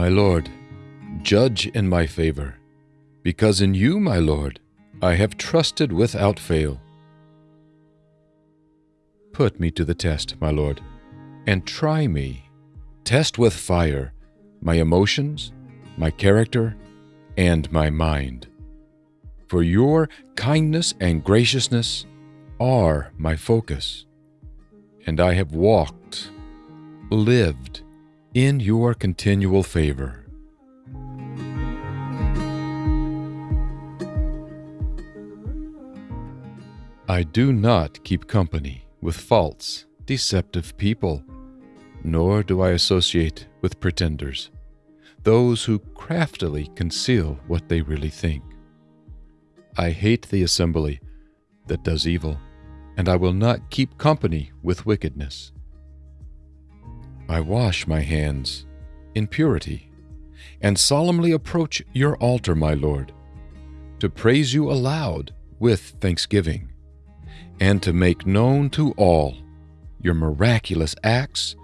My Lord, judge in my favor, because in you, my Lord, I have trusted without fail. Put me to the test, my Lord, and try me. Test with fire my emotions, my character, and my mind. For your kindness and graciousness are my focus, and I have walked, lived in your continual favor. I do not keep company with false, deceptive people, nor do I associate with pretenders, those who craftily conceal what they really think. I hate the assembly that does evil, and I will not keep company with wickedness. I wash my hands in purity, and solemnly approach your altar, my Lord, to praise you aloud with thanksgiving, and to make known to all your miraculous acts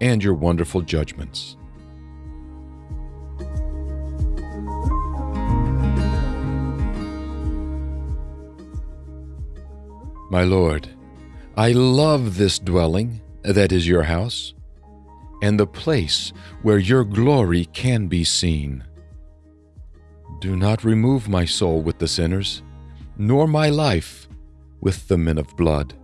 and your wonderful judgments. My Lord, I love this dwelling that is your house, and the place where your glory can be seen. Do not remove my soul with the sinners, nor my life with the men of blood,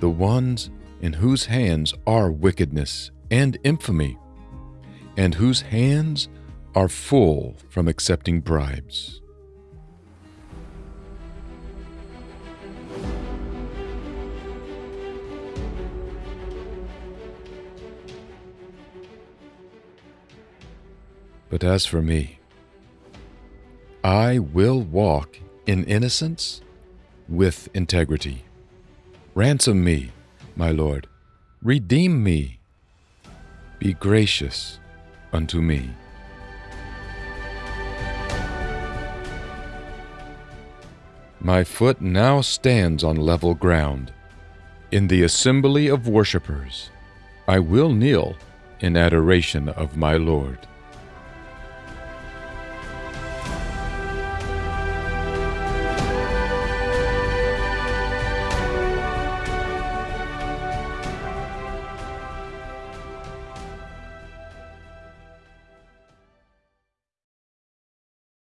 the ones in whose hands are wickedness and infamy, and whose hands are full from accepting bribes. But as for me, I will walk in innocence with integrity. Ransom me, my Lord, redeem me. Be gracious unto me. My foot now stands on level ground. In the assembly of worshippers, I will kneel in adoration of my Lord.